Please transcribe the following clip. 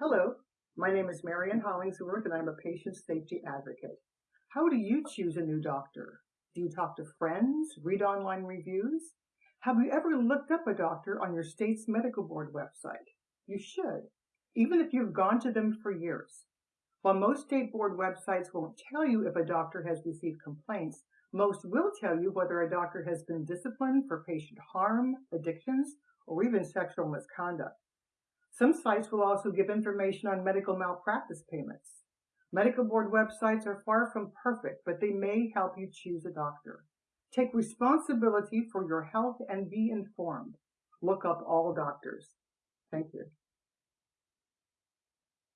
Hello, my name is Marian Hollingsworth and I'm a patient safety advocate. How do you choose a new doctor? Do you talk to friends, read online reviews? Have you ever looked up a doctor on your state's medical board website? You should, even if you've gone to them for years. While most state board websites won't tell you if a doctor has received complaints, most will tell you whether a doctor has been disciplined for patient harm, addictions, or even sexual misconduct. Some sites will also give information on medical malpractice payments. Medical board websites are far from perfect, but they may help you choose a doctor. Take responsibility for your health and be informed. Look up all doctors. Thank you.